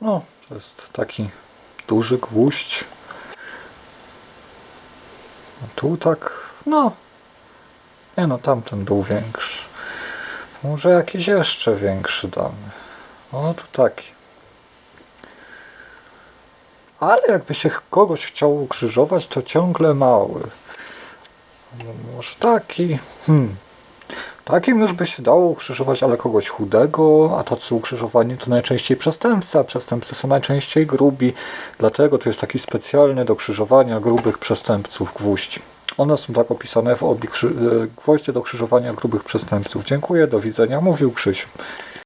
No, to jest taki duży gwóźdź. A tu tak, no. Nie no, tamten był większy. Może jakiś jeszcze większy damy. O, tu taki. Ale jakby się kogoś chciał ukrzyżować, to ciągle mały. No, Może taki. Hmm. Takim już by się dało ukrzyżować, ale kogoś chudego, a tacy ukrzyżowani to najczęściej przestępcy, a przestępcy są najczęściej grubi. Dlatego to jest taki specjalny do krzyżowania grubych przestępców gwóźdź. One są tak opisane w krzy- e, gwoździe do krzyżowania grubych przestępców. Dziękuję, do widzenia, mówił Krzysiu.